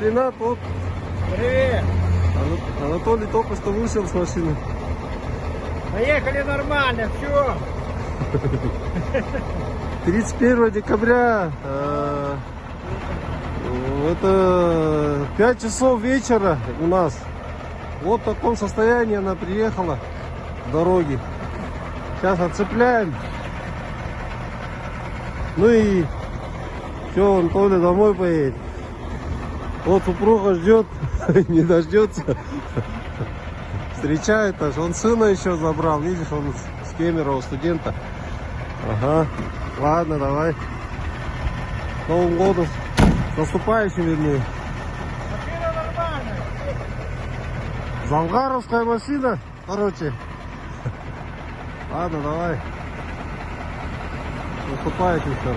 Ренат, вот Привет. Ана- Анатолий только что вышел с машины. Поехали нормально, все. 31 декабря, э, это 5 часов вечера у нас. Вот в таком состоянии она приехала с дороги. Сейчас отцепляем. Ну и все, Анатолий домой поедет. Вот супруга ждет, не дождется. Встречает аж. Он сына еще забрал. Видишь, он с- Кемерово студента. Ага. Ладно, давай. С Новым годом. С наступающим, вернее. Зангаровская машина, короче. Ладно, давай. Наступающим все.